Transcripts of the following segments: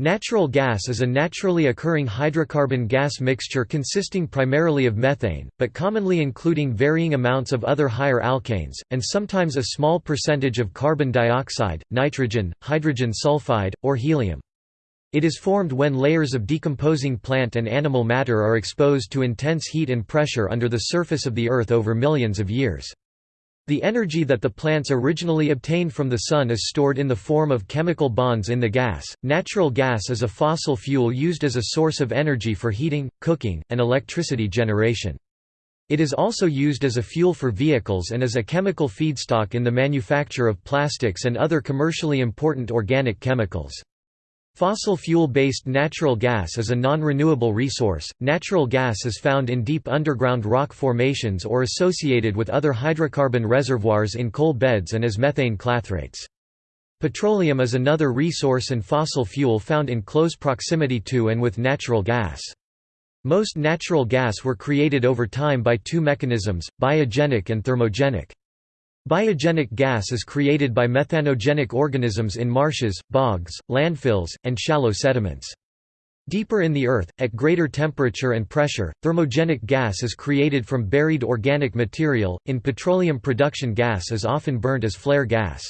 Natural gas is a naturally occurring hydrocarbon gas mixture consisting primarily of methane, but commonly including varying amounts of other higher alkanes, and sometimes a small percentage of carbon dioxide, nitrogen, hydrogen sulfide, or helium. It is formed when layers of decomposing plant and animal matter are exposed to intense heat and pressure under the surface of the Earth over millions of years. The energy that the plants originally obtained from the sun is stored in the form of chemical bonds in the gas. Natural gas is a fossil fuel used as a source of energy for heating, cooking, and electricity generation. It is also used as a fuel for vehicles and as a chemical feedstock in the manufacture of plastics and other commercially important organic chemicals. Fossil fuel-based natural gas is a non-renewable resource. Natural gas is found in deep underground rock formations or associated with other hydrocarbon reservoirs in coal beds and as methane clathrates. Petroleum is another resource and fossil fuel found in close proximity to and with natural gas. Most natural gas were created over time by two mechanisms, biogenic and thermogenic. Biogenic gas is created by methanogenic organisms in marshes, bogs, landfills, and shallow sediments. Deeper in the earth, at greater temperature and pressure, thermogenic gas is created from buried organic material. In petroleum production, gas is often burnt as flare gas.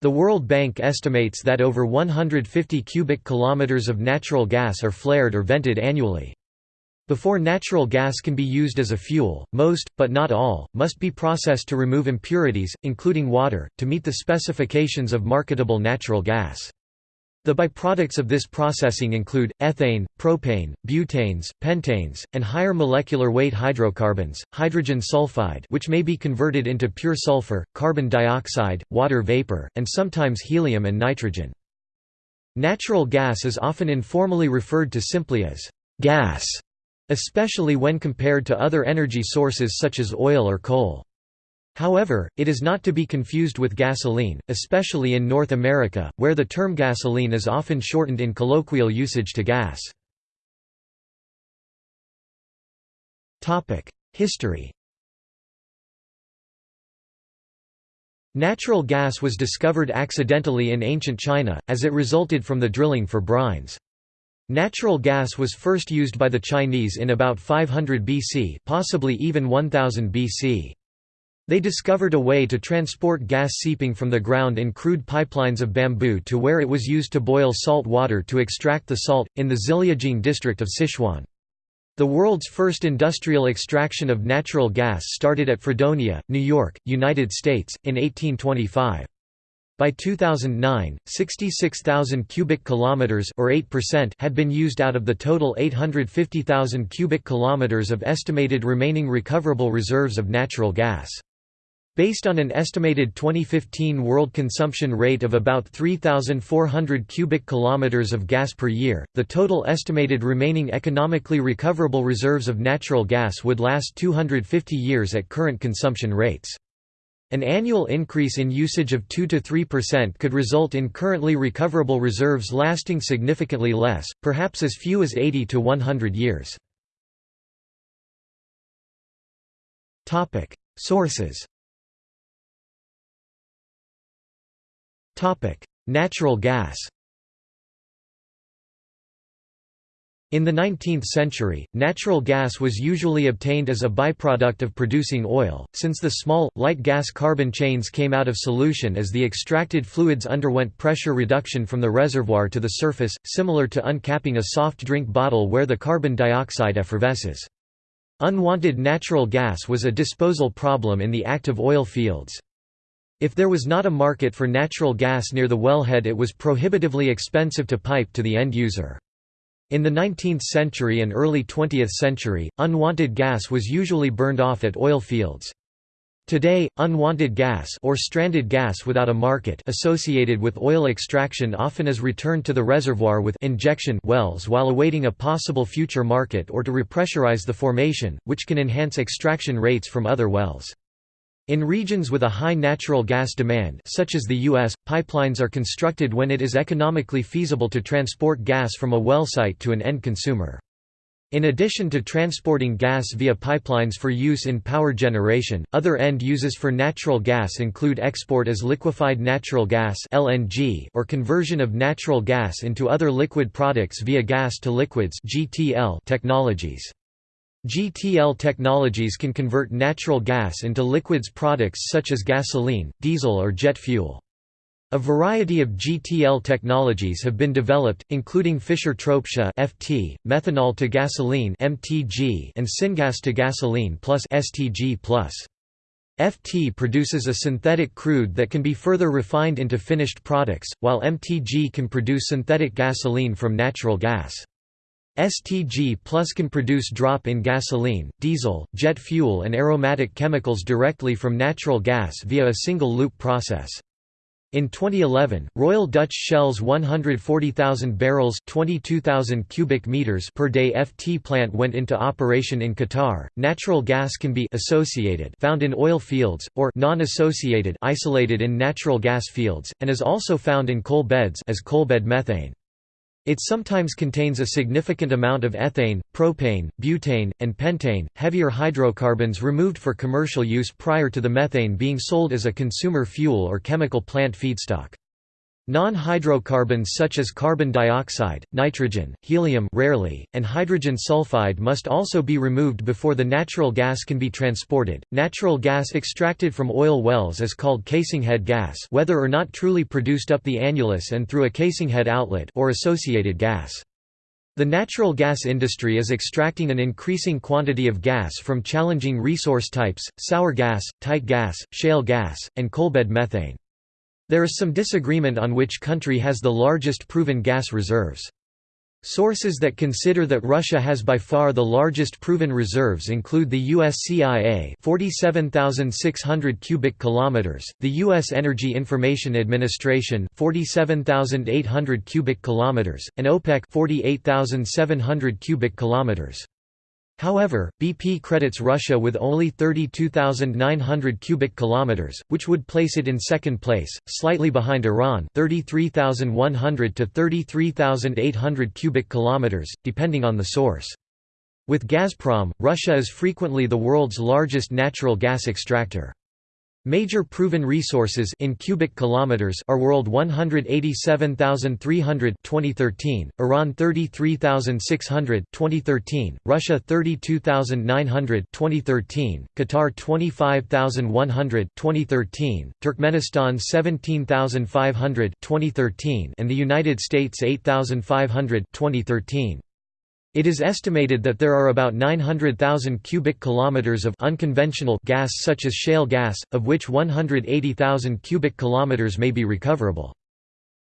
The World Bank estimates that over 150 cubic kilometers of natural gas are flared or vented annually. Before natural gas can be used as a fuel, most, but not all, must be processed to remove impurities, including water, to meet the specifications of marketable natural gas. The byproducts of this processing include, ethane, propane, butanes, pentanes, and higher molecular weight hydrocarbons, hydrogen sulfide which may be converted into pure sulfur, carbon dioxide, water vapor, and sometimes helium and nitrogen. Natural gas is often informally referred to simply as gas especially when compared to other energy sources such as oil or coal. However, it is not to be confused with gasoline, especially in North America, where the term gasoline is often shortened in colloquial usage to gas. History Natural gas was discovered accidentally in ancient China, as it resulted from the drilling for brines. Natural gas was first used by the Chinese in about 500 BC possibly even 1000 BC. They discovered a way to transport gas seeping from the ground in crude pipelines of bamboo to where it was used to boil salt water to extract the salt, in the Ziliujing district of Sichuan. The world's first industrial extraction of natural gas started at Fredonia, New York, United States, in 1825. By 2009, 66,000 cubic kilometers or 8% had been used out of the total 850,000 cubic kilometers of estimated remaining recoverable reserves of natural gas. Based on an estimated 2015 world consumption rate of about 3,400 cubic kilometers of gas per year, the total estimated remaining economically recoverable reserves of natural gas would last 250 years at current consumption rates. An annual increase in usage of 2–3% could result in currently recoverable reserves lasting significantly less, perhaps as few as 80 to 100 years. Sources Natural gas In the 19th century, natural gas was usually obtained as a byproduct of producing oil, since the small, light gas carbon chains came out of solution as the extracted fluids underwent pressure reduction from the reservoir to the surface, similar to uncapping a soft drink bottle where the carbon dioxide effervesces. Unwanted natural gas was a disposal problem in the active oil fields. If there was not a market for natural gas near the wellhead it was prohibitively expensive to pipe to the end user. In the 19th century and early 20th century, unwanted gas was usually burned off at oil fields. Today, unwanted gas or stranded gas without a market associated with oil extraction often is returned to the reservoir with injection wells while awaiting a possible future market or to repressurize the formation, which can enhance extraction rates from other wells. In regions with a high natural gas demand such as the U.S., pipelines are constructed when it is economically feasible to transport gas from a well site to an end consumer. In addition to transporting gas via pipelines for use in power generation, other end uses for natural gas include export as liquefied natural gas or conversion of natural gas into other liquid products via gas to liquids (GTL) technologies. GTL technologies can convert natural gas into liquids products such as gasoline, diesel or jet fuel. A variety of GTL technologies have been developed, including Fischer-Tropsch (FT), methanol to gasoline (MTG), and syngas to gasoline plus (STG+). FT produces a synthetic crude that can be further refined into finished products, while MTG can produce synthetic gasoline from natural gas. STG Plus can produce drop-in gasoline, diesel, jet fuel and aromatic chemicals directly from natural gas via a single-loop process. In 2011, Royal Dutch Shell's 140,000 barrels (22,000 cubic meters) per day FT plant went into operation in Qatar. Natural gas can be associated found in oil fields or non-associated isolated in natural gas fields and is also found in coal beds as coalbed methane. It sometimes contains a significant amount of ethane, propane, butane, and pentane, heavier hydrocarbons removed for commercial use prior to the methane being sold as a consumer fuel or chemical plant feedstock. Non-hydrocarbons such as carbon dioxide, nitrogen, helium rarely, and hydrogen sulfide must also be removed before the natural gas can be transported. Natural gas extracted from oil wells is called casinghead gas, whether or not truly produced up the annulus and through a casinghead outlet or associated gas. The natural gas industry is extracting an increasing quantity of gas from challenging resource types, sour gas, tight gas, shale gas, and coalbed methane. There is some disagreement on which country has the largest proven gas reserves. Sources that consider that Russia has by far the largest proven reserves include the US CIA 47,600 cubic kilometers, the US Energy Information Administration 47,800 cubic kilometers, and OPEC 48,700 cubic kilometers. However, BP credits Russia with only 32,900 cubic kilometers, which would place it in second place, slightly behind Iran, 33,100 to 33,800 cubic kilometers, depending on the source. With Gazprom, Russia is frequently the world's largest natural gas extractor. Major proven resources in cubic kilometers are world 187,300 2013, Iran 33,600 2013, Russia 32,900 2013, Qatar 25,100 2013, Turkmenistan 17,500 2013, and the United States 8,500 2013. It is estimated that there are about 900,000 cubic kilometers of unconventional gas such as shale gas, of which 180,000 cubic kilometers may be recoverable.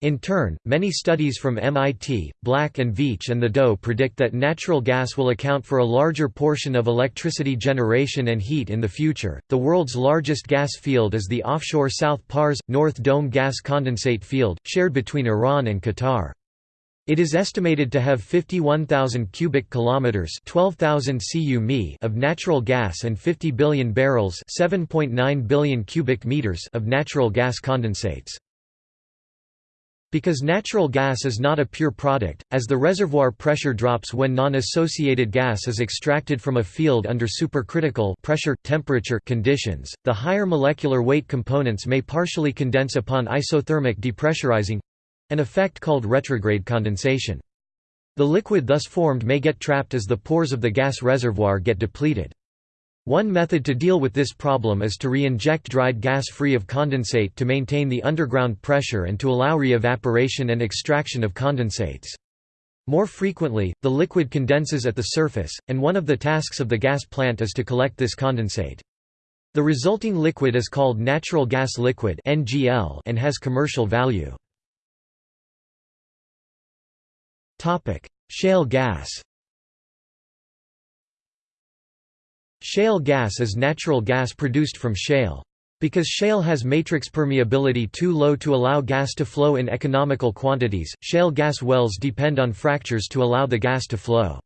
In turn, many studies from MIT, Black and Veatch and the DOE predict that natural gas will account for a larger portion of electricity generation and heat in the future. The world's largest gas field is the offshore South Pars North Dome gas condensate field, shared between Iran and Qatar. It is estimated to have 51,000 cubic kilometers, 12,000 cu of natural gas and 50 billion barrels, 7.9 billion cubic meters of natural gas condensates. Because natural gas is not a pure product, as the reservoir pressure drops when non-associated gas is extracted from a field under supercritical pressure temperature conditions, the higher molecular weight components may partially condense upon isothermic depressurizing an effect called retrograde condensation. The liquid thus formed may get trapped as the pores of the gas reservoir get depleted. One method to deal with this problem is to re-inject dried gas free of condensate to maintain the underground pressure and to allow re-evaporation and extraction of condensates. More frequently, the liquid condenses at the surface, and one of the tasks of the gas plant is to collect this condensate. The resulting liquid is called natural gas liquid and has commercial value. Shale gas Shale gas is natural gas produced from shale. Because shale has matrix permeability too low to allow gas to flow in economical quantities, shale gas wells depend on fractures to allow the gas to flow.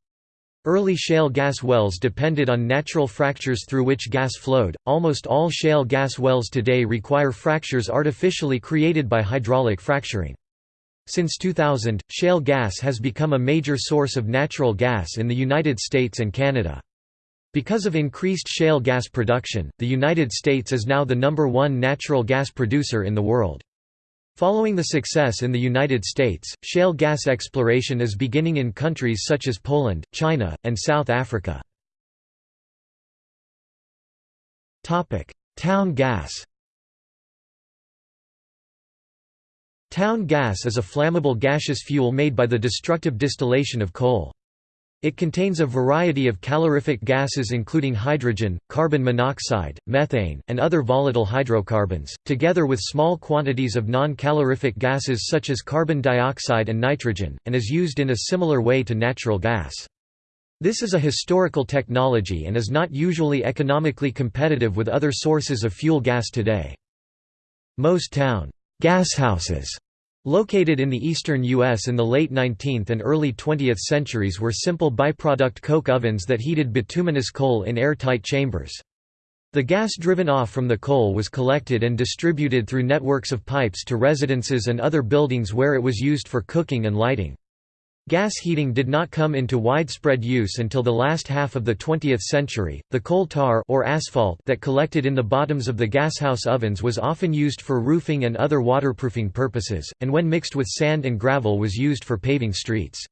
Early shale gas wells depended on natural fractures through which gas flowed. Almost all shale gas wells today require fractures artificially created by hydraulic fracturing. Since 2000, shale gas has become a major source of natural gas in the United States and Canada. Because of increased shale gas production, the United States is now the number one natural gas producer in the world. Following the success in the United States, shale gas exploration is beginning in countries such as Poland, China, and South Africa. Town gas Town gas is a flammable gaseous fuel made by the destructive distillation of coal. It contains a variety of calorific gases including hydrogen, carbon monoxide, methane, and other volatile hydrocarbons, together with small quantities of non-calorific gases such as carbon dioxide and nitrogen, and is used in a similar way to natural gas. This is a historical technology and is not usually economically competitive with other sources of fuel gas today. Most town Gashouses located in the eastern U.S. in the late 19th and early 20th centuries were simple byproduct coke ovens that heated bituminous coal in airtight chambers. The gas driven off from the coal was collected and distributed through networks of pipes to residences and other buildings where it was used for cooking and lighting. Gas heating did not come into widespread use until the last half of the 20th century. The coal tar or asphalt that collected in the bottoms of the gashouse ovens was often used for roofing and other waterproofing purposes, and when mixed with sand and gravel was used for paving streets.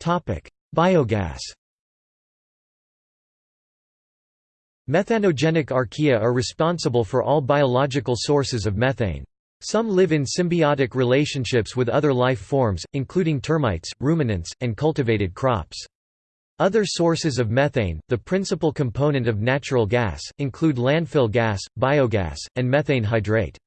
Topic: Biogas. Methanogenic archaea are responsible for all biological sources of methane. Some live in symbiotic relationships with other life forms, including termites, ruminants, and cultivated crops. Other sources of methane, the principal component of natural gas, include landfill gas, biogas, and methane hydrate.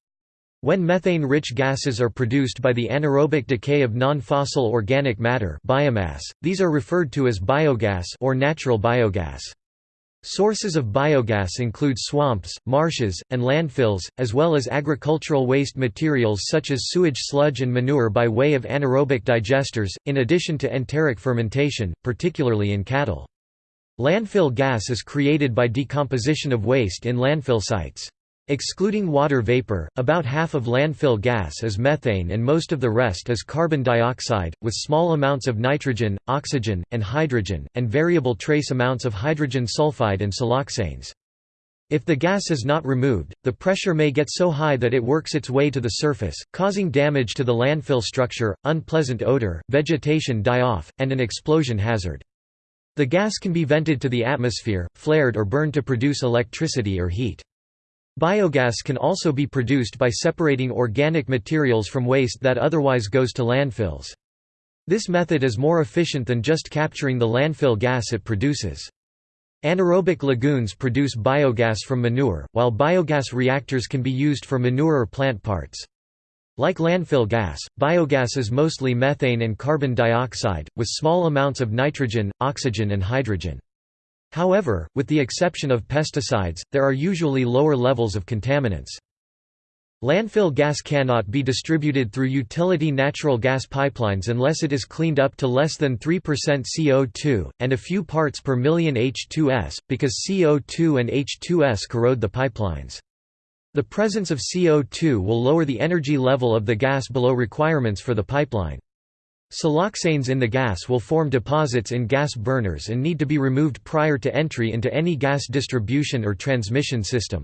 When methane-rich gases are produced by the anaerobic decay of non-fossil organic matter biomass, these are referred to as biogas or natural biogas. Sources of biogas include swamps, marshes, and landfills, as well as agricultural waste materials such as sewage sludge and manure by way of anaerobic digesters, in addition to enteric fermentation, particularly in cattle. Landfill gas is created by decomposition of waste in landfill sites. Excluding water vapor, about half of landfill gas is methane and most of the rest is carbon dioxide, with small amounts of nitrogen, oxygen, and hydrogen, and variable trace amounts of hydrogen sulfide and siloxanes. If the gas is not removed, the pressure may get so high that it works its way to the surface, causing damage to the landfill structure, unpleasant odor, vegetation die-off, and an explosion hazard. The gas can be vented to the atmosphere, flared or burned to produce electricity or heat. Biogas can also be produced by separating organic materials from waste that otherwise goes to landfills. This method is more efficient than just capturing the landfill gas it produces. Anaerobic lagoons produce biogas from manure, while biogas reactors can be used for manure or plant parts. Like landfill gas, biogas is mostly methane and carbon dioxide, with small amounts of nitrogen, oxygen and hydrogen. However, with the exception of pesticides, there are usually lower levels of contaminants. Landfill gas cannot be distributed through utility natural gas pipelines unless it is cleaned up to less than 3% CO2, and a few parts per million H2S, because CO2 and H2S corrode the pipelines. The presence of CO2 will lower the energy level of the gas below requirements for the pipeline. Siloxanes in the gas will form deposits in gas burners and need to be removed prior to entry into any gas distribution or transmission system.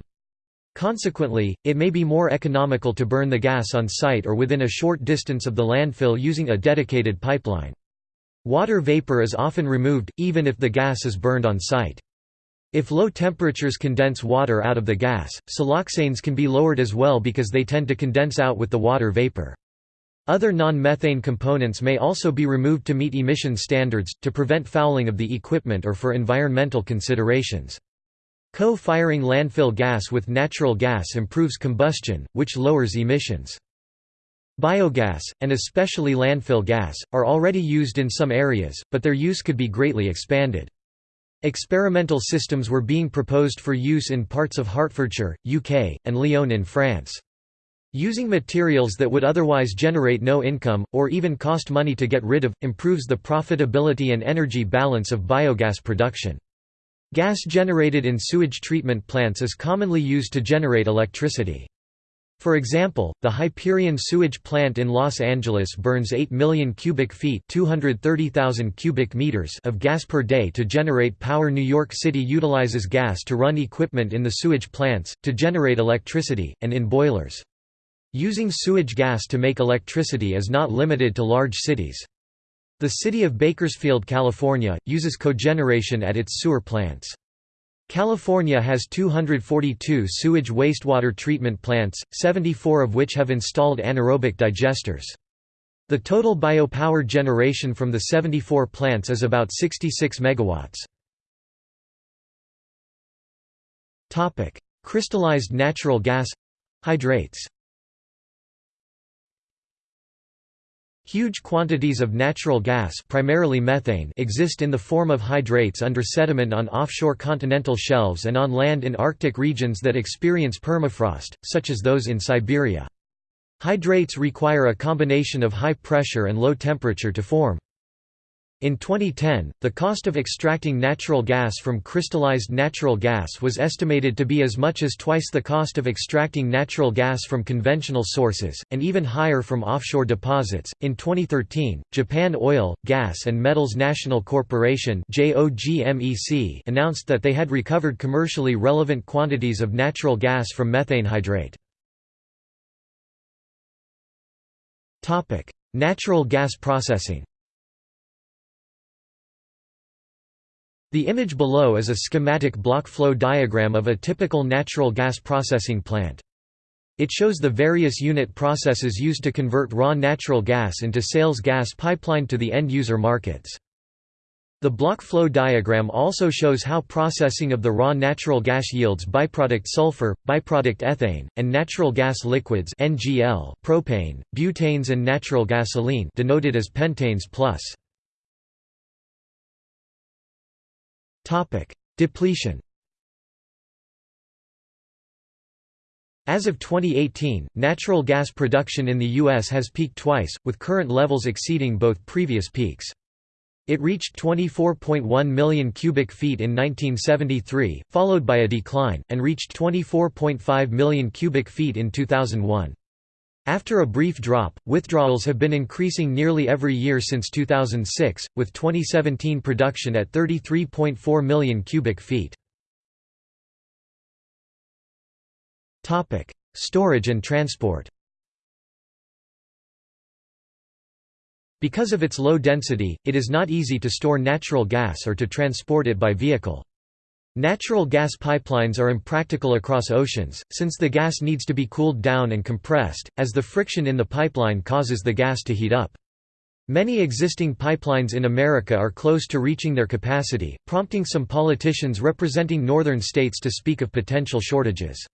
Consequently, it may be more economical to burn the gas on site or within a short distance of the landfill using a dedicated pipeline. Water vapor is often removed, even if the gas is burned on site. If low temperatures condense water out of the gas, siloxanes can be lowered as well because they tend to condense out with the water vapor. Other non-methane components may also be removed to meet emission standards, to prevent fouling of the equipment or for environmental considerations. Co-firing landfill gas with natural gas improves combustion, which lowers emissions. Biogas, and especially landfill gas, are already used in some areas, but their use could be greatly expanded. Experimental systems were being proposed for use in parts of Hertfordshire, UK, and Lyon in France. Using materials that would otherwise generate no income, or even cost money to get rid of, improves the profitability and energy balance of biogas production. Gas generated in sewage treatment plants is commonly used to generate electricity. For example, the Hyperion sewage plant in Los Angeles burns 8 million cubic feet cubic meters of gas per day to generate power New York City utilizes gas to run equipment in the sewage plants, to generate electricity, and in boilers. Using sewage gas to make electricity is not limited to large cities. The city of Bakersfield, California, uses cogeneration at its sewer plants. California has 242 sewage wastewater treatment plants, 74 of which have installed anaerobic digesters. The total biopower generation from the 74 plants is about 66 megawatts. Topic: Crystallized natural gas hydrates. Huge quantities of natural gas primarily methane exist in the form of hydrates under sediment on offshore continental shelves and on land in Arctic regions that experience permafrost, such as those in Siberia. Hydrates require a combination of high pressure and low temperature to form. In 2010, the cost of extracting natural gas from crystallized natural gas was estimated to be as much as twice the cost of extracting natural gas from conventional sources, and even higher from offshore deposits. In 2013, Japan Oil, Gas and Metals National Corporation announced that they had recovered commercially relevant quantities of natural gas from methane hydrate. Natural gas processing The image below is a schematic block flow diagram of a typical natural gas processing plant. It shows the various unit processes used to convert raw natural gas into sales gas pipelined to the end-user markets. The block flow diagram also shows how processing of the raw natural gas yields byproduct sulfur, byproduct ethane, and natural gas liquids NGL, propane, butanes and natural gasoline denoted as pentanes plus. Depletion As of 2018, natural gas production in the U.S. has peaked twice, with current levels exceeding both previous peaks. It reached 24.1 million cubic feet in 1973, followed by a decline, and reached 24.5 million cubic feet in 2001. After a brief drop, withdrawals have been increasing nearly every year since 2006, with 2017 production at 33.4 million cubic feet. Storage and transport Because of its low density, it is not easy to store natural gas or to transport it by vehicle. Natural gas pipelines are impractical across oceans, since the gas needs to be cooled down and compressed, as the friction in the pipeline causes the gas to heat up. Many existing pipelines in America are close to reaching their capacity, prompting some politicians representing northern states to speak of potential shortages.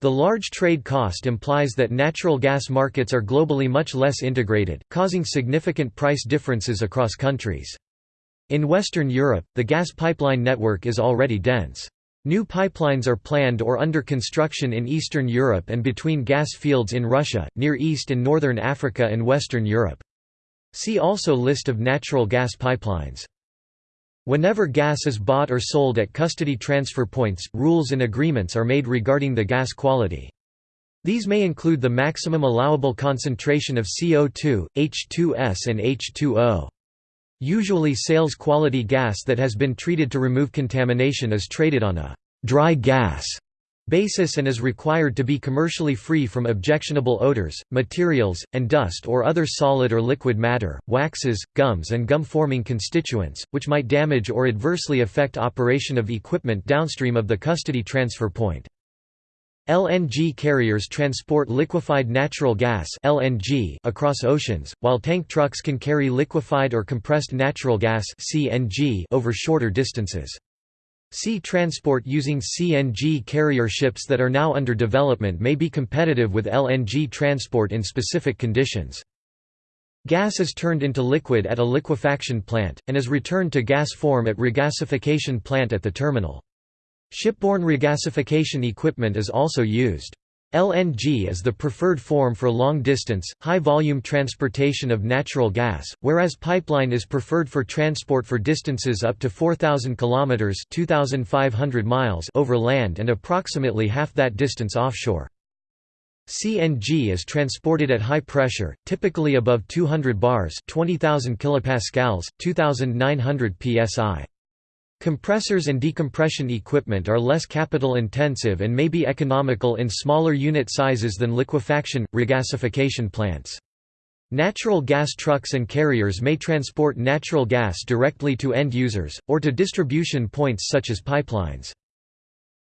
The large trade cost implies that natural gas markets are globally much less integrated, causing significant price differences across countries. In Western Europe, the gas pipeline network is already dense. New pipelines are planned or under construction in Eastern Europe and between gas fields in Russia, Near East and Northern Africa and Western Europe. See also List of natural gas pipelines. Whenever gas is bought or sold at custody transfer points, rules and agreements are made regarding the gas quality. These may include the maximum allowable concentration of CO2, H2S and H2O. Usually sales quality gas that has been treated to remove contamination is traded on a «dry gas» basis and is required to be commercially free from objectionable odors, materials, and dust or other solid or liquid matter, waxes, gums and gum-forming constituents, which might damage or adversely affect operation of equipment downstream of the custody transfer point. LNG carriers transport liquefied natural gas (LNG) across oceans, while tank trucks can carry liquefied or compressed natural gas (CNG) over shorter distances. Sea transport using CNG carrier ships that are now under development may be competitive with LNG transport in specific conditions. Gas is turned into liquid at a liquefaction plant, and is returned to gas form at regasification plant at the terminal. Shipborne regasification equipment is also used. LNG is the preferred form for long-distance, high-volume transportation of natural gas, whereas pipeline is preferred for transport for distances up to 4,000 km 2,500 miles over land and approximately half that distance offshore. CNG is transported at high pressure, typically above 200 bars 20,000 kilopascals, 2,900 psi. Compressors and decompression equipment are less capital intensive and may be economical in smaller unit sizes than liquefaction, regasification plants. Natural gas trucks and carriers may transport natural gas directly to end users, or to distribution points such as pipelines.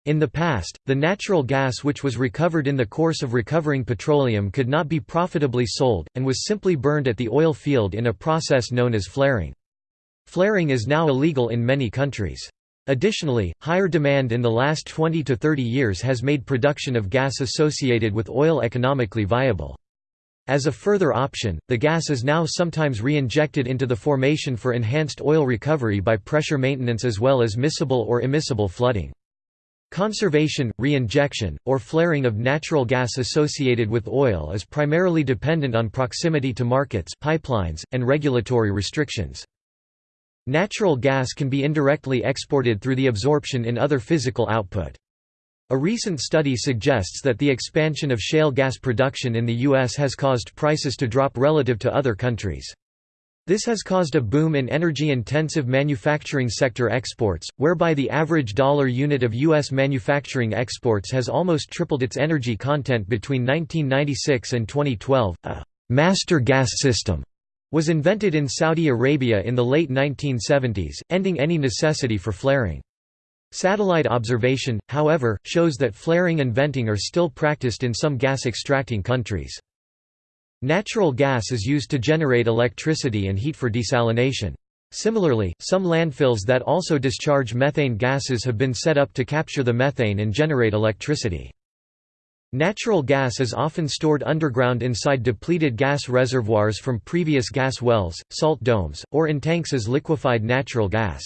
In the past, the natural gas which was recovered in the course of recovering petroleum could not be profitably sold, and was simply burned at the oil field in a process known as flaring. Flaring is now illegal in many countries. Additionally, higher demand in the last 20 to 30 years has made production of gas associated with oil economically viable. As a further option, the gas is now sometimes re-injected into the formation for enhanced oil recovery by pressure maintenance as well as miscible or immiscible flooding. Conservation, reinjection, or flaring of natural gas associated with oil is primarily dependent on proximity to markets pipelines, and regulatory restrictions. Natural gas can be indirectly exported through the absorption in other physical output. A recent study suggests that the expansion of shale gas production in the U.S. has caused prices to drop relative to other countries. This has caused a boom in energy-intensive manufacturing sector exports, whereby the average dollar unit of U.S. manufacturing exports has almost tripled its energy content between 1996 and 2012. A «master gas system» was invented in Saudi Arabia in the late 1970s, ending any necessity for flaring. Satellite observation, however, shows that flaring and venting are still practiced in some gas-extracting countries. Natural gas is used to generate electricity and heat for desalination. Similarly, some landfills that also discharge methane gases have been set up to capture the methane and generate electricity. Natural gas is often stored underground inside depleted gas reservoirs from previous gas wells, salt domes, or in tanks as liquefied natural gas.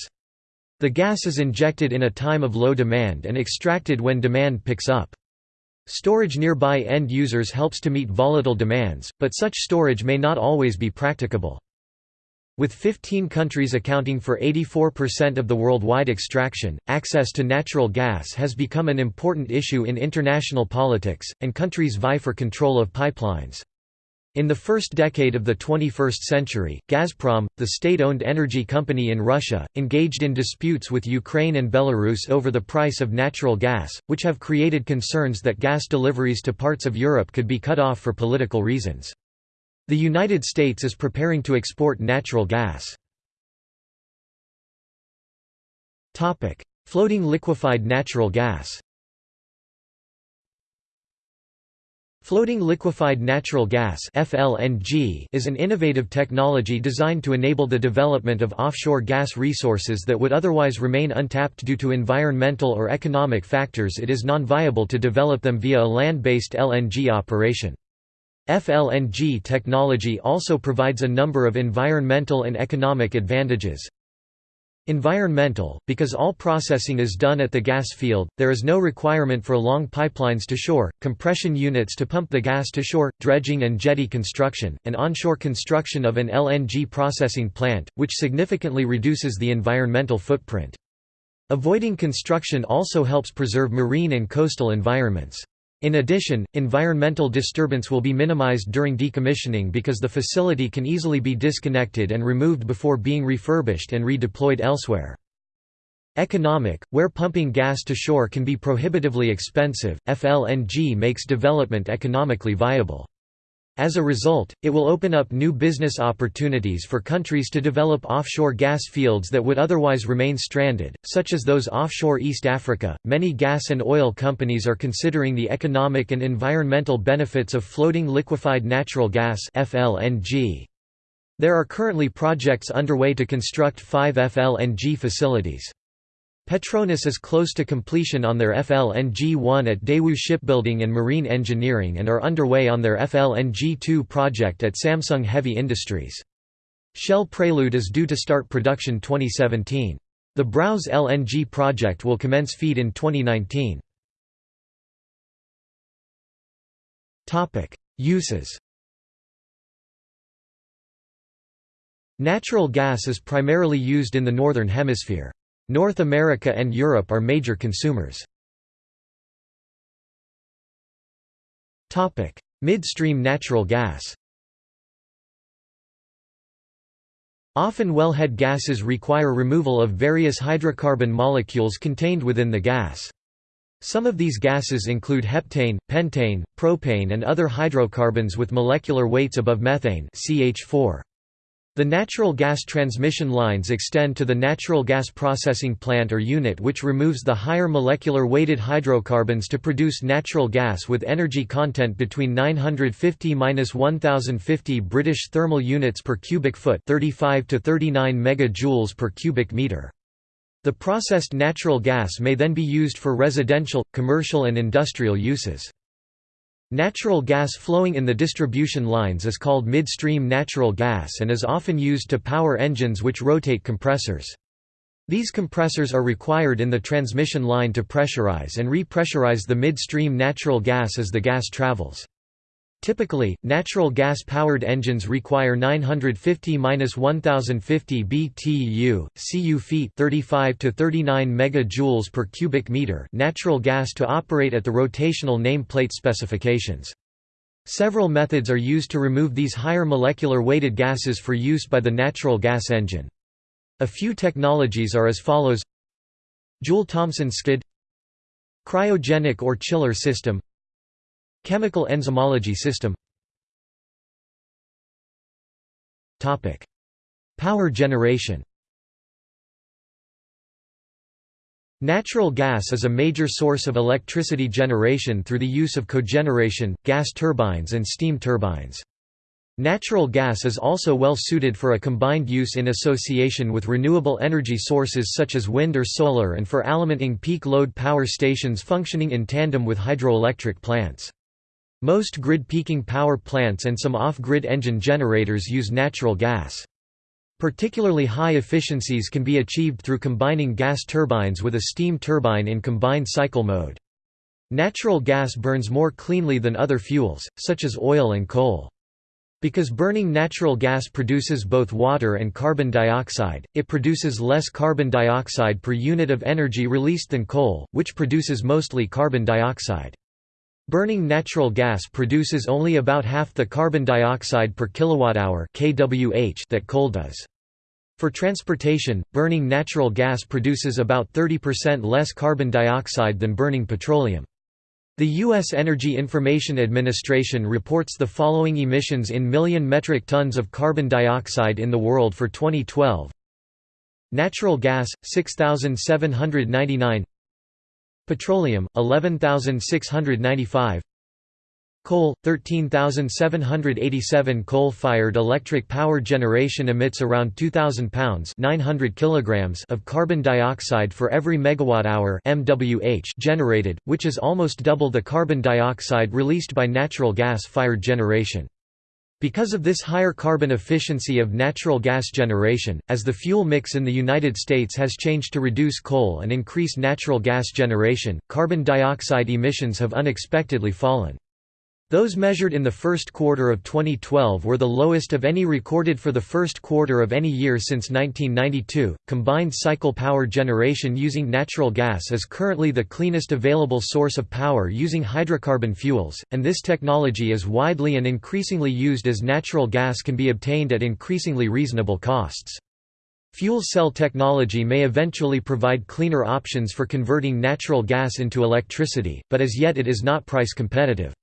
The gas is injected in a time of low demand and extracted when demand picks up. Storage nearby end users helps to meet volatile demands, but such storage may not always be practicable. With 15 countries accounting for 84% of the worldwide extraction, access to natural gas has become an important issue in international politics, and countries vie for control of pipelines. In the first decade of the 21st century, Gazprom, the state-owned energy company in Russia, engaged in disputes with Ukraine and Belarus over the price of natural gas, which have created concerns that gas deliveries to parts of Europe could be cut off for political reasons. The United States is preparing to export natural gas. Floating liquefied natural gas Floating liquefied natural gas (FLNG) is an innovative technology designed to enable the development of offshore gas resources that would otherwise remain untapped due to environmental or economic factors it is non-viable to develop them via a land-based LNG operation. FLNG technology also provides a number of environmental and economic advantages, Environmental, because all processing is done at the gas field, there is no requirement for long pipelines to shore, compression units to pump the gas to shore, dredging and jetty construction, and onshore construction of an LNG processing plant, which significantly reduces the environmental footprint. Avoiding construction also helps preserve marine and coastal environments. In addition, environmental disturbance will be minimized during decommissioning because the facility can easily be disconnected and removed before being refurbished and redeployed elsewhere. Economic, where pumping gas to shore can be prohibitively expensive, FLNG makes development economically viable. As a result, it will open up new business opportunities for countries to develop offshore gas fields that would otherwise remain stranded, such as those offshore East Africa. Many gas and oil companies are considering the economic and environmental benefits of floating liquefied natural gas (FLNG). There are currently projects underway to construct 5 FLNG facilities. Petronas is close to completion on their FLNG-1 at Daewoo Shipbuilding and Marine Engineering and are underway on their FLNG-2 project at Samsung Heavy Industries. Shell Prelude is due to start production 2017. The Browse LNG project will commence feed in 2019. Uses Natural gas is primarily used in the Northern Hemisphere. North America and Europe are major consumers. Midstream natural gas Often wellhead gases require removal of various hydrocarbon molecules contained within the gas. Some of these gases include heptane, pentane, propane and other hydrocarbons with molecular weights above methane CH4. The natural gas transmission lines extend to the natural gas processing plant or unit which removes the higher molecular weighted hydrocarbons to produce natural gas with energy content between 950–1050 British thermal units per cubic foot 35 to 39 megajoules per cubic meter. The processed natural gas may then be used for residential, commercial and industrial uses. Natural gas flowing in the distribution lines is called midstream natural gas and is often used to power engines which rotate compressors. These compressors are required in the transmission line to pressurize and repressurize the midstream natural gas as the gas travels. Typically, natural gas-powered engines require 950–1050 BTU, cu feet 35 to 39 megajoules per cubic meter natural gas to operate at the rotational nameplate specifications. Several methods are used to remove these higher molecular weighted gases for use by the natural gas engine. A few technologies are as follows Joule-Thomson skid Cryogenic or chiller system Chemical enzymology system Power generation Natural gas is a major source of electricity generation through the use of cogeneration, gas turbines and steam turbines. Natural gas is also well suited for a combined use in association with renewable energy sources such as wind or solar and for alimenting peak load power stations functioning in tandem with hydroelectric plants. Most grid-peaking power plants and some off-grid engine generators use natural gas. Particularly high efficiencies can be achieved through combining gas turbines with a steam turbine in combined cycle mode. Natural gas burns more cleanly than other fuels, such as oil and coal. Because burning natural gas produces both water and carbon dioxide, it produces less carbon dioxide per unit of energy released than coal, which produces mostly carbon dioxide. Burning natural gas produces only about half the carbon dioxide per kilowatt-hour that coal does. For transportation, burning natural gas produces about 30% less carbon dioxide than burning petroleum. The U.S. Energy Information Administration reports the following emissions in million metric tons of carbon dioxide in the world for 2012. Natural gas, 6,799 Petroleum, 11,695 Coal, 13,787 Coal-fired electric power generation emits around 2,000 pounds 900 kilograms of carbon dioxide for every megawatt-hour MWH generated, which is almost double the carbon dioxide released by natural gas-fired generation. Because of this higher carbon efficiency of natural gas generation, as the fuel mix in the United States has changed to reduce coal and increase natural gas generation, carbon dioxide emissions have unexpectedly fallen. Those measured in the first quarter of 2012 were the lowest of any recorded for the first quarter of any year since 1992. Combined cycle power generation using natural gas is currently the cleanest available source of power using hydrocarbon fuels, and this technology is widely and increasingly used as natural gas can be obtained at increasingly reasonable costs. Fuel cell technology may eventually provide cleaner options for converting natural gas into electricity, but as yet it is not price competitive.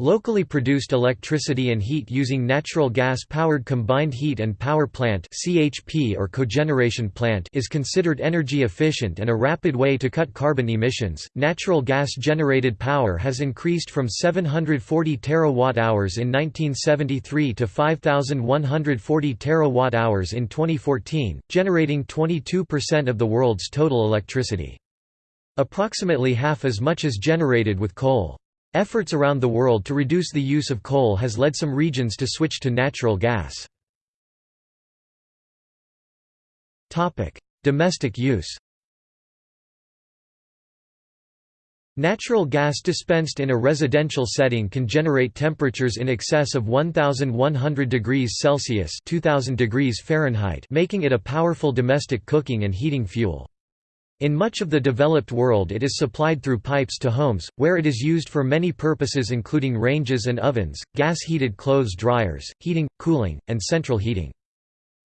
Locally produced electricity and heat using natural gas-powered combined heat and power plant (CHP) or cogeneration plant is considered energy efficient and a rapid way to cut carbon emissions. Natural gas-generated power has increased from 740 terawatt-hours in 1973 to 5140 terawatt-hours in 2014, generating 22% of the world's total electricity. Approximately half as much is generated with coal. Efforts around the world to reduce the use of coal has led some regions to switch to natural gas. Domestic use Natural gas dispensed in a residential setting can generate temperatures in excess of 1100 degrees Celsius 2000 degrees Fahrenheit making it a powerful domestic cooking and heating fuel. In much of the developed world it is supplied through pipes to homes, where it is used for many purposes including ranges and ovens, gas-heated clothes dryers, heating, cooling, and central heating.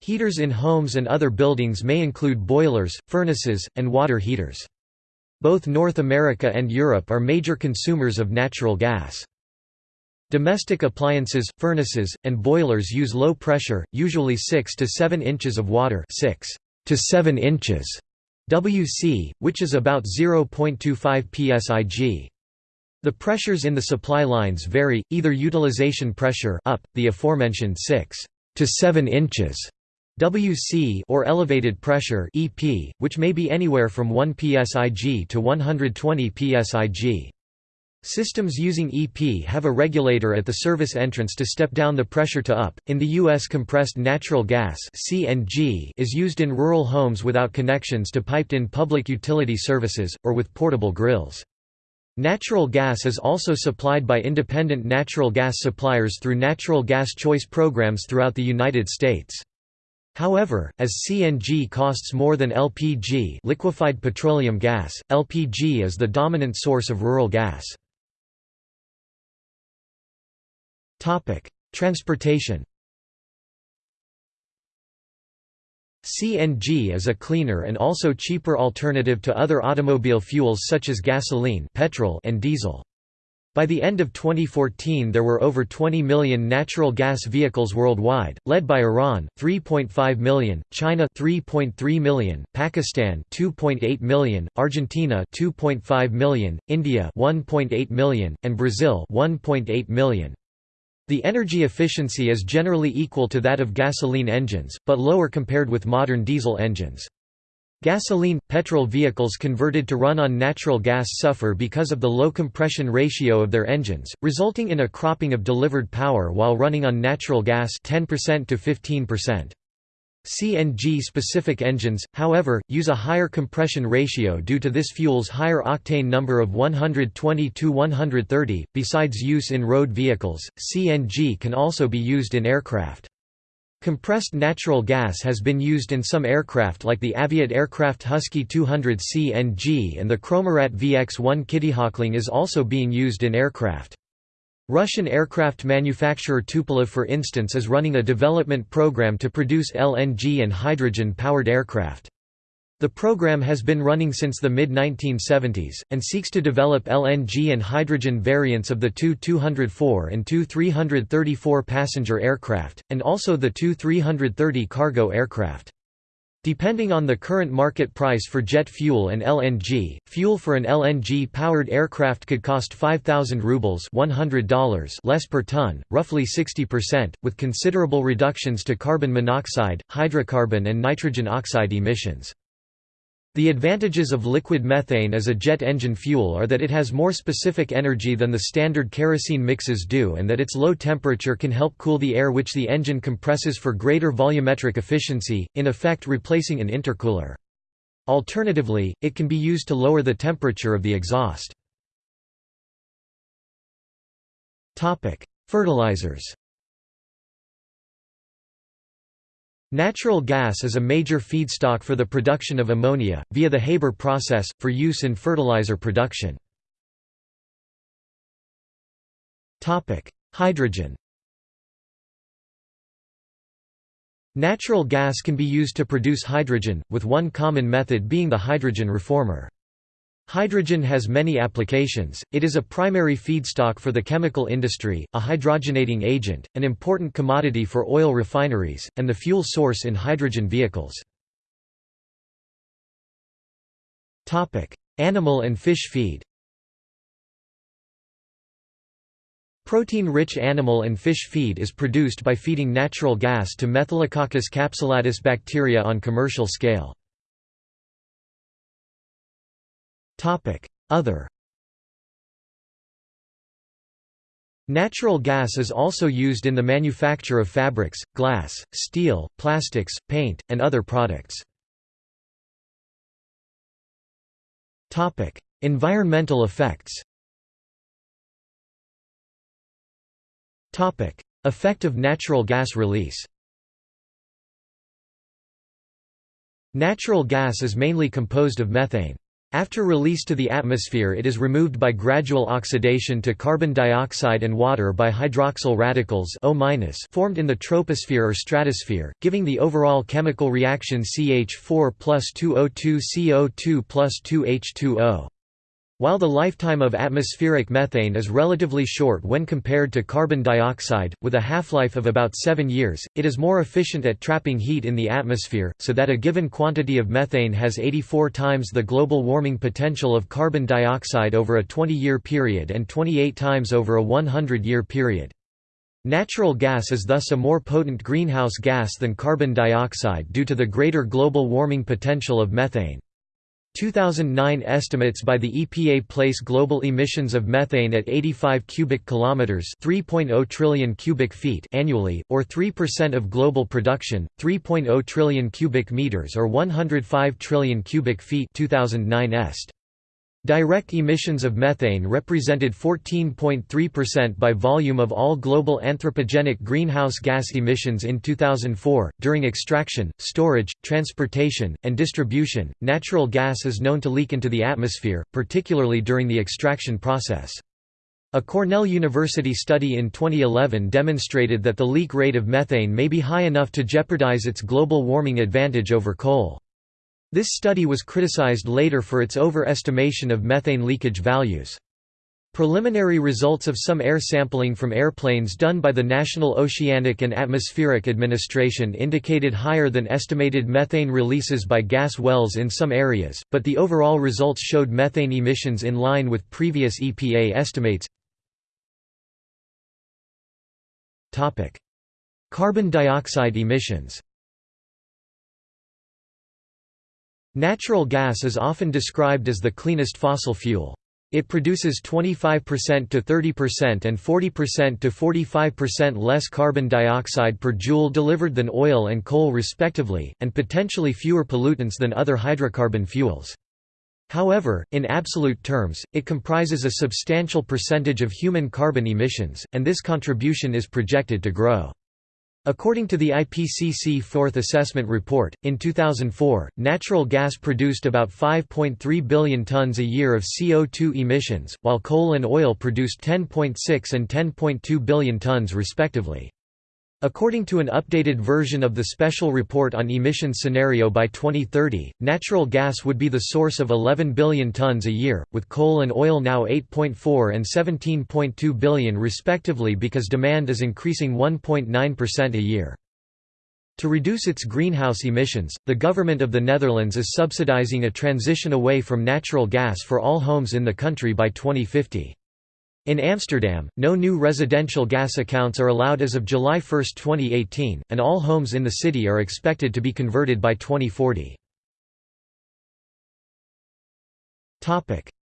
Heaters in homes and other buildings may include boilers, furnaces, and water heaters. Both North America and Europe are major consumers of natural gas. Domestic appliances, furnaces, and boilers use low pressure, usually 6 to 7 inches of water 6 to 7 inches WC, which is about 0.25 psig. The pressures in the supply lines vary, either utilization pressure up, the aforementioned 6 to 7 inches WC or elevated pressure EP, which may be anywhere from 1 psig to 120 psig. Systems using EP have a regulator at the service entrance to step down the pressure to up. In the US, compressed natural gas (CNG) is used in rural homes without connections to piped-in public utility services or with portable grills. Natural gas is also supplied by independent natural gas suppliers through natural gas choice programs throughout the United States. However, as CNG costs more than LPG liquefied petroleum gas, LPG is the dominant source of rural gas. Transportation CNG is a cleaner and also cheaper alternative to other automobile fuels such as gasoline petrol and diesel. By the end of 2014 there were over 20 million natural gas vehicles worldwide, led by Iran 3.5 million, China 3.3 million, Pakistan 2.8 million, Argentina 2.5 million, India 1.8 million, and Brazil 1.8 million. The energy efficiency is generally equal to that of gasoline engines, but lower compared with modern diesel engines. Gasoline, petrol vehicles converted to run on natural gas suffer because of the low compression ratio of their engines, resulting in a cropping of delivered power while running on natural gas 10% to 15%. CNG-specific engines, however, use a higher compression ratio due to this fuel's higher octane number of 120–130. Besides use in road vehicles, CNG can also be used in aircraft. Compressed natural gas has been used in some aircraft like the Aviat aircraft Husky 200 CNG and the Chromarat VX-1 Kittyhawkling is also being used in aircraft. Russian aircraft manufacturer Tupolev for instance is running a development program to produce LNG and hydrogen-powered aircraft. The program has been running since the mid-1970s, and seeks to develop LNG and hydrogen variants of the Tu-204 and Tu-334 passenger aircraft, and also the Tu-330 cargo aircraft. Depending on the current market price for jet fuel and LNG, fuel for an LNG-powered aircraft could cost 5,000 rubles $100 less per ton, roughly 60%, with considerable reductions to carbon monoxide, hydrocarbon and nitrogen oxide emissions. The advantages of liquid methane as a jet engine fuel are that it has more specific energy than the standard kerosene mixes do and that its low temperature can help cool the air which the engine compresses for greater volumetric efficiency, in effect replacing an intercooler. Alternatively, it can be used to lower the temperature of the exhaust. Fertilizers Natural gas is a major feedstock for the production of ammonia, via the Haber process, for use in fertilizer production. Hydrogen Natural gas can be used to produce hydrogen, with one common method being the hydrogen reformer. Hydrogen has many applications, it is a primary feedstock for the chemical industry, a hydrogenating agent, an important commodity for oil refineries, and the fuel source in hydrogen vehicles. Animal and fish feed Protein-rich animal and fish feed is produced by feeding natural gas to Methylococcus capsulatus bacteria on commercial scale. Other Natural gas is also used in the manufacture of fabrics, glass, steel, plastics, paint, and other products. Environmental effects Effect of natural gas release Natural gas is mainly composed of methane. After release to the atmosphere it is removed by gradual oxidation to carbon dioxide and water by hydroxyl radicals O formed in the troposphere or stratosphere, giving the overall chemical reaction CH4 plus 2O2 CO2 plus 2H2O. While the lifetime of atmospheric methane is relatively short when compared to carbon dioxide, with a half-life of about 7 years, it is more efficient at trapping heat in the atmosphere, so that a given quantity of methane has 84 times the global warming potential of carbon dioxide over a 20-year period and 28 times over a 100-year period. Natural gas is thus a more potent greenhouse gas than carbon dioxide due to the greater global warming potential of methane. 2009 estimates by the EPA place global emissions of methane at 85 cubic kilometers, 3.0 trillion cubic feet annually, or 3% of global production, 3.0 trillion cubic meters or 105 trillion cubic feet 2009 est. Direct emissions of methane represented 14.3% by volume of all global anthropogenic greenhouse gas emissions in 2004. During extraction, storage, transportation, and distribution, natural gas is known to leak into the atmosphere, particularly during the extraction process. A Cornell University study in 2011 demonstrated that the leak rate of methane may be high enough to jeopardize its global warming advantage over coal. This study was criticized later for its overestimation of methane leakage values. Preliminary results of some air sampling from airplanes done by the National Oceanic and Atmospheric Administration indicated higher than estimated methane releases by gas wells in some areas, but the overall results showed methane emissions in line with previous EPA estimates. Carbon dioxide emissions Natural gas is often described as the cleanest fossil fuel. It produces 25% to 30% and 40% to 45% less carbon dioxide per joule delivered than oil and coal respectively, and potentially fewer pollutants than other hydrocarbon fuels. However, in absolute terms, it comprises a substantial percentage of human carbon emissions, and this contribution is projected to grow. According to the IPCC Fourth Assessment Report, in 2004, natural gas produced about 5.3 billion tons a year of CO2 emissions, while coal and oil produced 10.6 and 10.2 billion tons respectively. According to an updated version of the Special Report on Emissions Scenario by 2030, natural gas would be the source of 11 billion tons a year, with coal and oil now 8.4 and 17.2 billion respectively because demand is increasing 1.9% a year. To reduce its greenhouse emissions, the government of the Netherlands is subsidizing a transition away from natural gas for all homes in the country by 2050. In Amsterdam, no new residential gas accounts are allowed as of July 1, 2018, and all homes in the city are expected to be converted by 2040.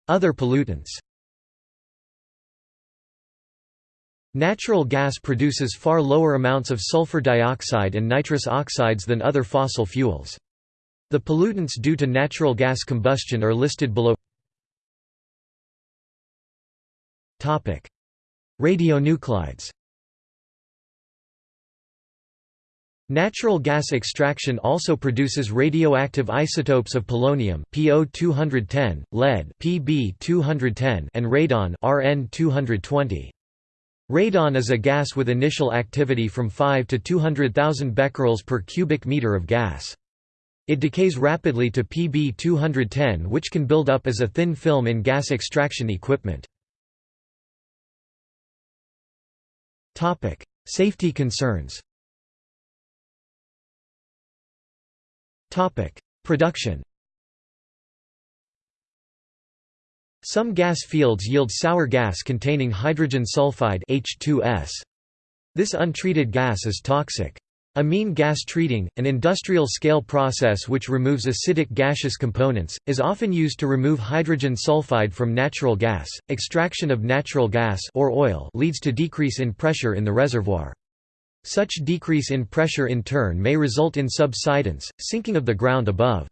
Other pollutants Natural gas produces far lower amounts of sulfur dioxide and nitrous oxides than other fossil fuels. The pollutants due to natural gas combustion are listed below Radionuclides Natural gas extraction also produces radioactive isotopes of polonium (PO210), lead (PB210), and radon (RN220). Radon is a gas with initial activity from 5 to 200,000 becquerels per cubic meter of gas. It decays rapidly to Pb210 which can build up as a thin film in gas extraction equipment. Safety concerns Topic: Production Some gas fields yield sour gas containing hydrogen sulfide H2S. This untreated gas is toxic. Amine gas treating, an industrial-scale process which removes acidic gaseous components, is often used to remove hydrogen sulfide from natural gas. Extraction of natural gas or oil leads to decrease in pressure in the reservoir. Such decrease in pressure in turn may result in subsidence, sinking of the ground above.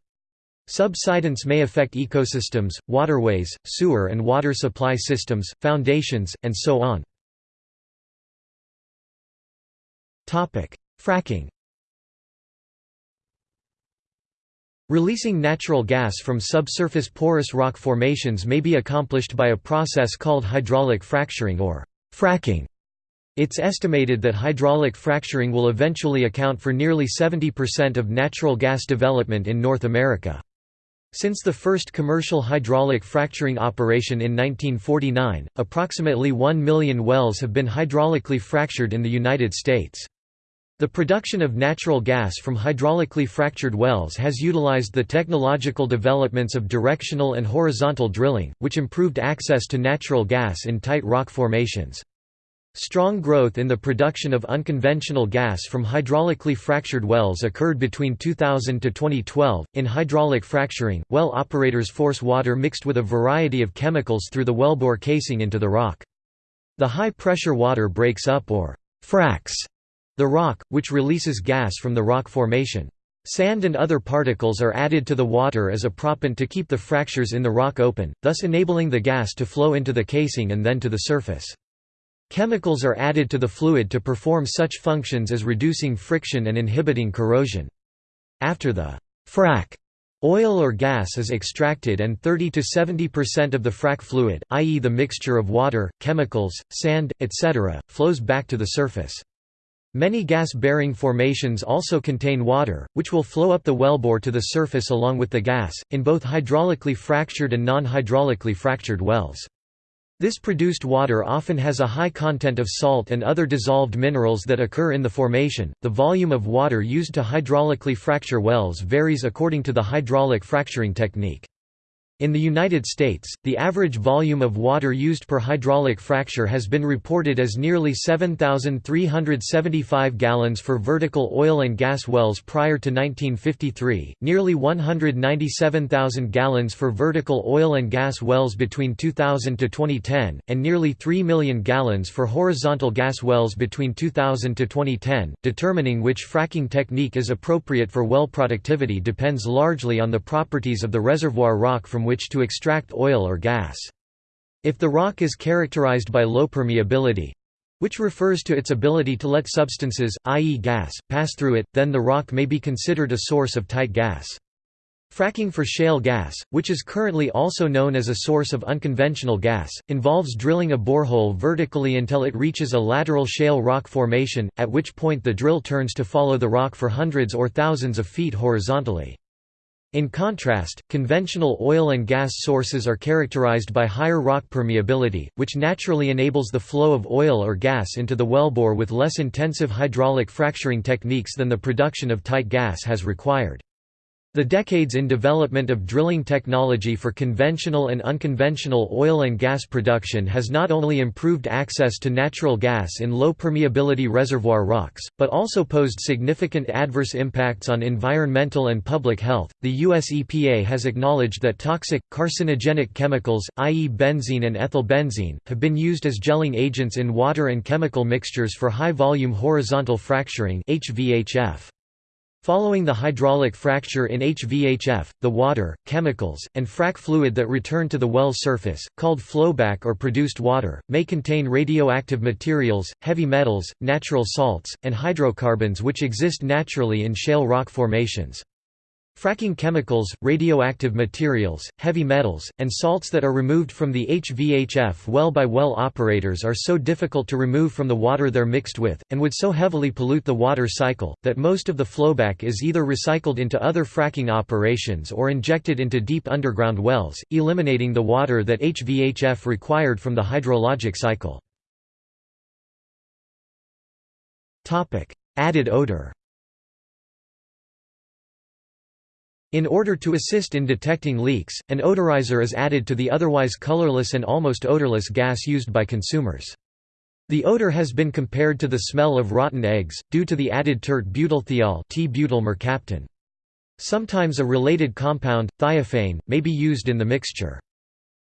Subsidence may affect ecosystems, waterways, sewer and water supply systems, foundations, and so on. Fracking Releasing natural gas from subsurface porous rock formations may be accomplished by a process called hydraulic fracturing or fracking. It's estimated that hydraulic fracturing will eventually account for nearly 70% of natural gas development in North America. Since the first commercial hydraulic fracturing operation in 1949, approximately 1 million wells have been hydraulically fractured in the United States. The production of natural gas from hydraulically fractured wells has utilized the technological developments of directional and horizontal drilling, which improved access to natural gas in tight rock formations. Strong growth in the production of unconventional gas from hydraulically fractured wells occurred between 2000 to 2012. In hydraulic fracturing, well operators force water mixed with a variety of chemicals through the wellbore casing into the rock. The high pressure water breaks up or fracks the rock, which releases gas from the rock formation. Sand and other particles are added to the water as a proppant to keep the fractures in the rock open, thus enabling the gas to flow into the casing and then to the surface. Chemicals are added to the fluid to perform such functions as reducing friction and inhibiting corrosion. After the frac Oil or gas is extracted and 30 to 70% of the frac fluid, i.e. the mixture of water, chemicals, sand, etc., flows back to the surface. Many gas-bearing formations also contain water, which will flow up the wellbore to the surface along with the gas, in both hydraulically fractured and non-hydraulically fractured wells. This produced water often has a high content of salt and other dissolved minerals that occur in the formation. The volume of water used to hydraulically fracture wells varies according to the hydraulic fracturing technique. In the United States, the average volume of water used per hydraulic fracture has been reported as nearly 7,375 gallons for vertical oil and gas wells prior to 1953, nearly 197,000 gallons for vertical oil and gas wells between 2000 to 2010, and nearly 3 million gallons for horizontal gas wells between 2000 to 2010. Determining which fracking technique is appropriate for well productivity depends largely on the properties of the reservoir rock from which to extract oil or gas. If the rock is characterized by low permeability, which refers to its ability to let substances, i.e. gas, pass through it, then the rock may be considered a source of tight gas. Fracking for shale gas, which is currently also known as a source of unconventional gas, involves drilling a borehole vertically until it reaches a lateral shale rock formation, at which point the drill turns to follow the rock for hundreds or thousands of feet horizontally. In contrast, conventional oil and gas sources are characterized by higher rock permeability, which naturally enables the flow of oil or gas into the wellbore with less intensive hydraulic fracturing techniques than the production of tight gas has required. The decades in development of drilling technology for conventional and unconventional oil and gas production has not only improved access to natural gas in low permeability reservoir rocks, but also posed significant adverse impacts on environmental and public health. The US EPA has acknowledged that toxic, carcinogenic chemicals, i.e., benzene and ethylbenzene, have been used as gelling agents in water and chemical mixtures for high volume horizontal fracturing. HVHF. Following the hydraulic fracture in HVHF, the water, chemicals, and frac fluid that return to the well surface, called flowback or produced water, may contain radioactive materials, heavy metals, natural salts, and hydrocarbons which exist naturally in shale rock formations. Fracking chemicals, radioactive materials, heavy metals, and salts that are removed from the HVHF well by well operators are so difficult to remove from the water they're mixed with, and would so heavily pollute the water cycle, that most of the flowback is either recycled into other fracking operations or injected into deep underground wells, eliminating the water that HVHF required from the hydrologic cycle. Added odor In order to assist in detecting leaks, an odorizer is added to the otherwise colorless and almost odorless gas used by consumers. The odor has been compared to the smell of rotten eggs, due to the added tert butylthiol. Sometimes a related compound, thiophane, may be used in the mixture.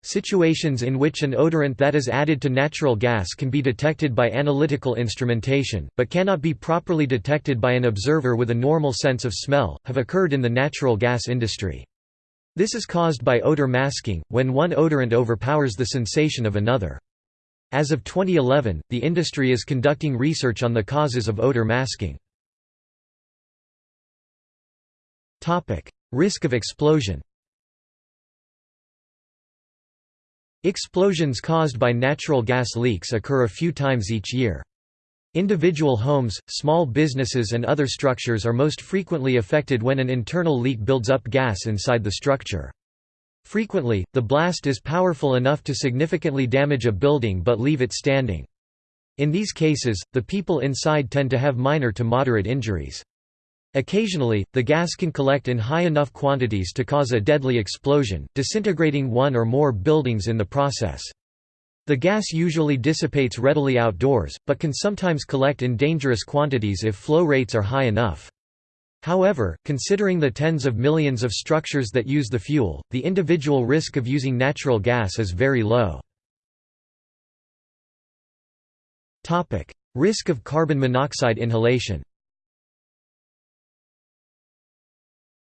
Situations in which an odorant that is added to natural gas can be detected by analytical instrumentation, but cannot be properly detected by an observer with a normal sense of smell, have occurred in the natural gas industry. This is caused by odor masking, when one odorant overpowers the sensation of another. As of 2011, the industry is conducting research on the causes of odor masking. Risk of explosion Explosions caused by natural gas leaks occur a few times each year. Individual homes, small businesses and other structures are most frequently affected when an internal leak builds up gas inside the structure. Frequently, the blast is powerful enough to significantly damage a building but leave it standing. In these cases, the people inside tend to have minor to moderate injuries. Occasionally, the gas can collect in high enough quantities to cause a deadly explosion, disintegrating one or more buildings in the process. The gas usually dissipates readily outdoors, but can sometimes collect in dangerous quantities if flow rates are high enough. However, considering the tens of millions of structures that use the fuel, the individual risk of using natural gas is very low. Risk of carbon monoxide inhalation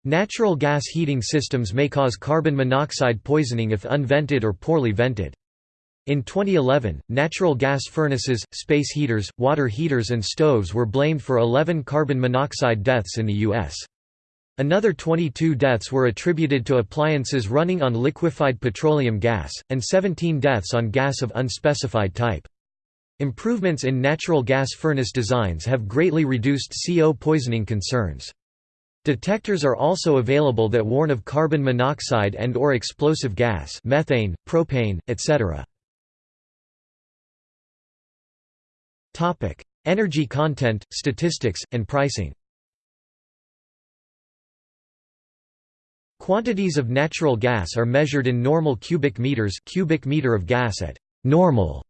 Natural gas heating systems may cause carbon monoxide poisoning if unvented or poorly vented. In 2011, natural gas furnaces, space heaters, water heaters and stoves were blamed for 11 carbon monoxide deaths in the U.S. Another 22 deaths were attributed to appliances running on liquefied petroleum gas, and 17 deaths on gas of unspecified type. Improvements in natural gas furnace designs have greatly reduced CO poisoning concerns. Detectors are also available that warn of carbon monoxide and or explosive gas methane, propane, etc. Energy content, statistics, and pricing. Quantities of natural gas are measured in normal cubic meters, cubic meter of gas at normal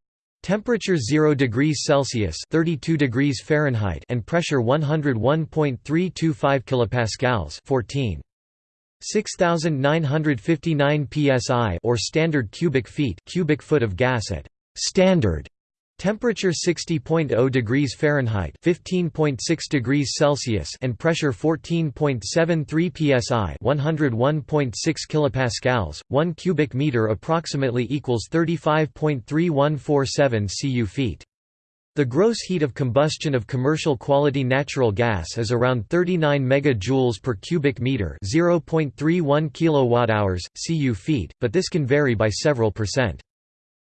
temperature 0 degrees Celsius, 32 degrees Fahrenheit, and pressure 101.325 kilopascals, 14 6959 psi or standard cubic feet, cubic foot of gas at standard Temperature 60.0 degrees Fahrenheit, 15.6 degrees Celsius, and pressure 14.73 psi, 101.6 kilopascals. 1 cubic meter approximately equals 35.3147 cu feet. The gross heat of combustion of commercial quality natural gas is around 39 megajoules per cubic meter, 0.31 kilowatt-hours, cu feet, but this can vary by several percent.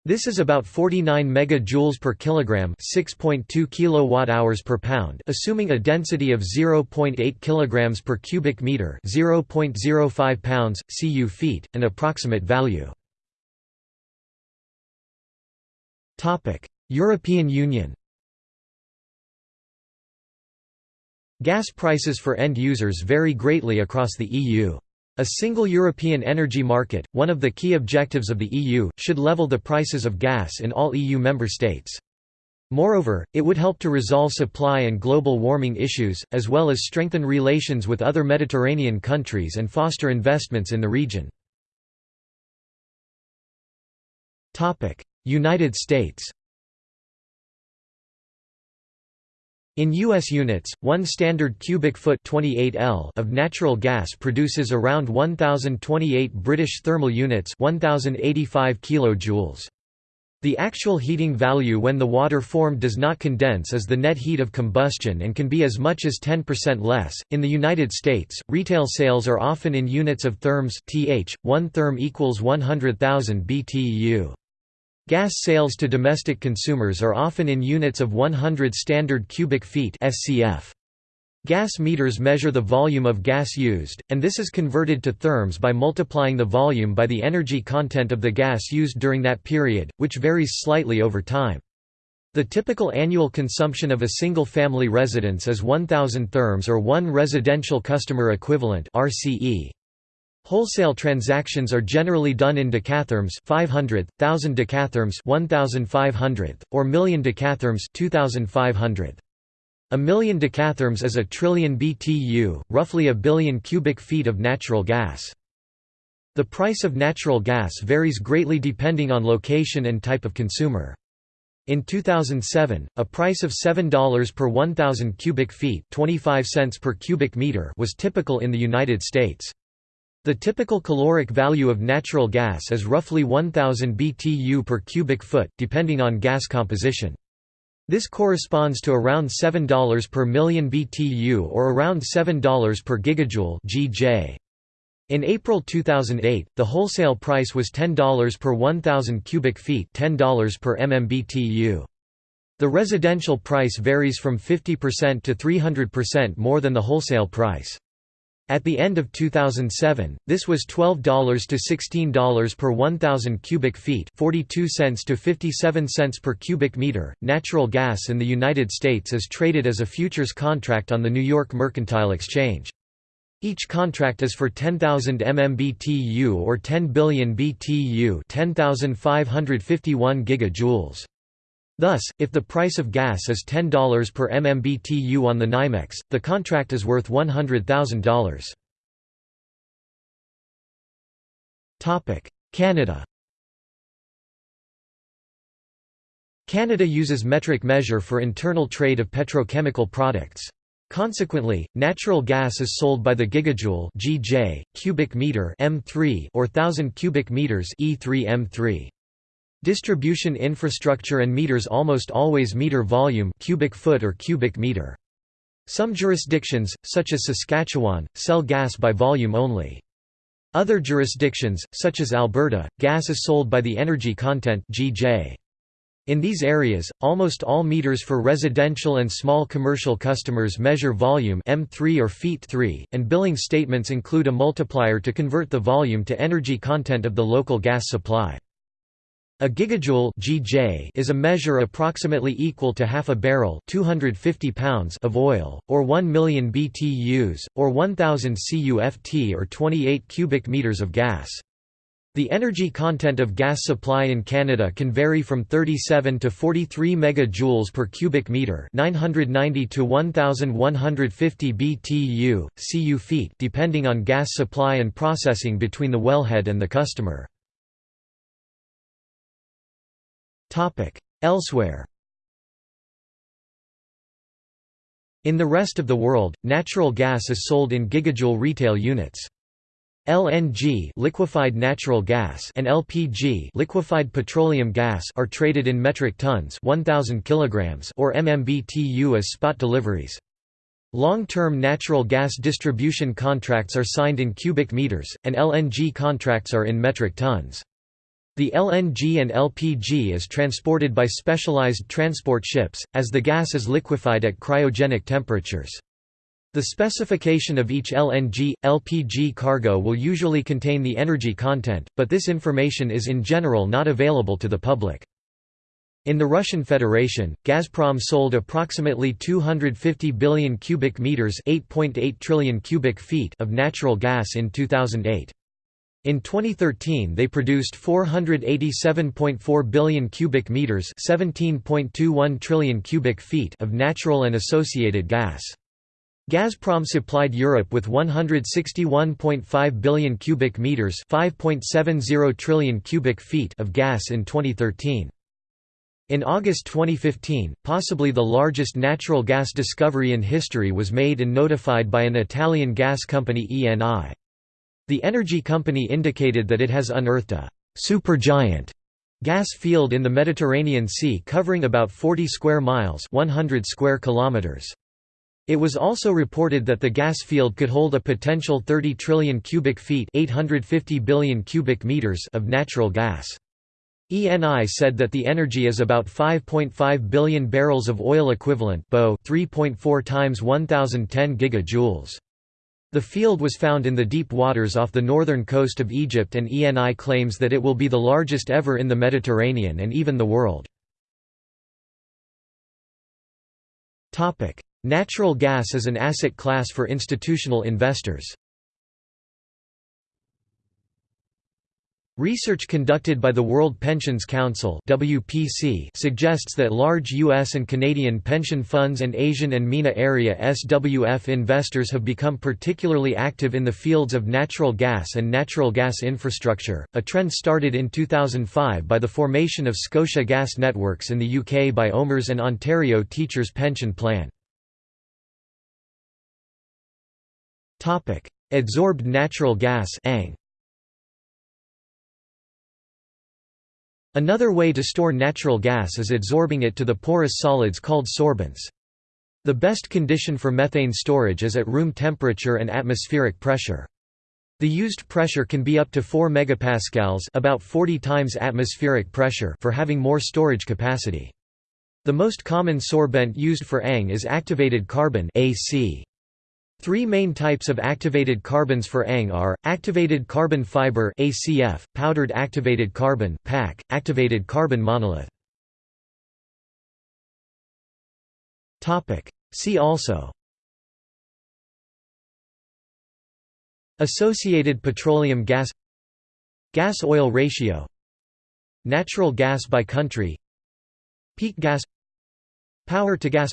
This is about 49 megajoules per kilogram, 6.2 kilowatt-hours per pound, assuming a density of 0.8 kilograms per cubic meter, 0.05 pounds cu feet, an approximate value. Topic: European Union. Gas prices for end users vary greatly across the EU. A single European energy market, one of the key objectives of the EU, should level the prices of gas in all EU member states. Moreover, it would help to resolve supply and global warming issues, as well as strengthen relations with other Mediterranean countries and foster investments in the region. United States In U.S. units, one standard cubic foot 28 L of natural gas produces around 1,028 British thermal units 1,085 kilojoules. The actual heating value when the water formed does not condense is the net heat of combustion and can be as much as 10% less. In the United States, retail sales are often in units of therms th. 1 therm equals 100,000 BTU. Gas sales to domestic consumers are often in units of 100 standard cubic feet SCF. Gas meters measure the volume of gas used, and this is converted to therms by multiplying the volume by the energy content of the gas used during that period, which varies slightly over time. The typical annual consumption of a single-family residence is 1,000 therms or 1 residential customer equivalent RCE. Wholesale transactions are generally done in decatherms 500, 1000 decatherms 1500, or million decatherms 2500. A million decatherms is a trillion BTU, roughly a billion cubic feet of natural gas. The price of natural gas varies greatly depending on location and type of consumer. In 2007, a price of $7 per 1,000 cubic feet 25 cents per cubic meter was typical in the United States. The typical caloric value of natural gas is roughly 1000 BTU per cubic foot, depending on gas composition. This corresponds to around $7 per million BTU or around $7 per gigajoule GJ. In April 2008, the wholesale price was $10 per 1,000 cubic feet $10 per MMBTU. The residential price varies from 50% to 300% more than the wholesale price. At the end of 2007, this was $12 to $16 per 1,000 cubic feet, 42 cents to 57 cents per cubic meter. Natural gas in the United States is traded as a futures contract on the New York Mercantile Exchange. Each contract is for 10,000 MMBTU or 10 billion BTU, 10,551 gigajoules. Thus, if the price of gas is $10 per MMBTU on the NYMEX, the contract is worth $100,000. Topic: Canada. Canada uses metric measure for internal trade of petrochemical products. Consequently, natural gas is sold by the gigajoule (GJ), cubic meter (m3) or 1000 cubic meters (e3 m3). Distribution infrastructure and meters almost always meter volume cubic foot or cubic meter. Some jurisdictions, such as Saskatchewan, sell gas by volume only. Other jurisdictions, such as Alberta, gas is sold by the energy content GJ. In these areas, almost all meters for residential and small commercial customers measure volume M3 or feet 3, and billing statements include a multiplier to convert the volume to energy content of the local gas supply. A gigajoule (GJ) is a measure approximately equal to half a barrel (250 pounds) of oil, or 1 million BTUs, or 1000 CUFT or 28 cubic meters of gas. The energy content of gas supply in Canada can vary from 37 to 43 megajoules per cubic meter, 990 to 1150 BTU, cu feet, depending on gas supply and processing between the wellhead and the customer. Elsewhere In the rest of the world, natural gas is sold in gigajoule retail units. LNG liquefied natural gas and LPG liquefied petroleum gas are traded in metric tons 1000 kilograms or MMBTU as spot deliveries. Long-term natural gas distribution contracts are signed in cubic meters, and LNG contracts are in metric tons. The LNG and LPG is transported by specialized transport ships, as the gas is liquefied at cryogenic temperatures. The specification of each LNG, LPG cargo will usually contain the energy content, but this information is in general not available to the public. In the Russian Federation, Gazprom sold approximately 250 billion cubic meters (8.8 trillion cubic feet) of natural gas in 2008. In 2013 they produced 487.4 billion cubic meters 17.21 trillion cubic feet of natural and associated gas. Gazprom supplied Europe with 161.5 billion cubic meters 5.70 trillion cubic feet of gas in 2013. In August 2015, possibly the largest natural gas discovery in history was made and notified by an Italian gas company ENI. The energy company indicated that it has unearthed a supergiant gas field in the Mediterranean Sea covering about 40 square miles 100 square kilometers. It was also reported that the gas field could hold a potential 30 trillion cubic feet 850 billion cubic meters of natural gas. ENI said that the energy is about 5.5 billion barrels of oil equivalent 3.4 times 1010 gigajoules. The field was found in the deep waters off the northern coast of Egypt and ENI claims that it will be the largest ever in the Mediterranean and even the world. Natural gas as an asset class for institutional investors Research conducted by the World Pensions Council (WPC) suggests that large US and Canadian pension funds and Asian and MENA area SWF investors have become particularly active in the fields of natural gas and natural gas infrastructure, a trend started in 2005 by the formation of Scotia Gas Networks in the UK by OMERS and Ontario Teachers Pension Plan. Adsorbed natural gas ANG. Another way to store natural gas is adsorbing it to the porous solids called sorbents. The best condition for methane storage is at room temperature and atmospheric pressure. The used pressure can be up to 4 megapascals, about 40 times atmospheric pressure, for having more storage capacity. The most common sorbent used for ANG is activated carbon AC. Three main types of activated carbons for ANG are, activated carbon fiber ACF, powdered activated carbon PAC, activated carbon monolith. See also Associated petroleum gas Gas-oil ratio Natural gas by country Peak gas Power to gas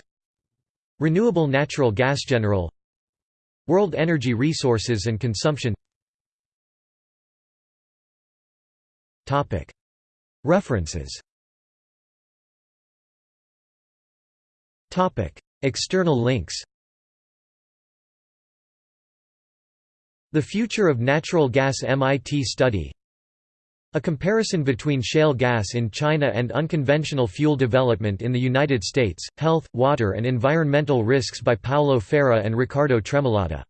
Renewable natural gas General World energy resources and consumption. References. External links. The Future of Natural Gas MIT study A comparison between shale gas in China and unconventional fuel development in the United States, Health, Water and Environmental Risks by Paolo Farah and Riccardo Tremolada.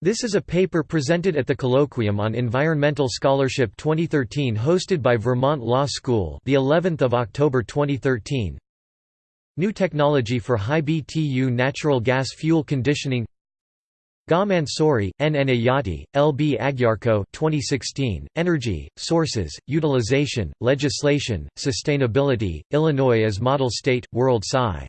This is a paper presented at the Colloquium on Environmental Scholarship 2013 hosted by Vermont Law School the 11th of October 2013. New technology for high BTU natural gas fuel conditioning Ga Mansouri, N. Enayati, L. B. Agyarko 2016, Energy, Sources, Utilization, Legislation, Sustainability, Illinois as Model State, World Sci.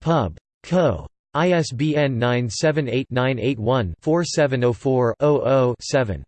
Pub. Co. ISBN 978-981-4704-00-7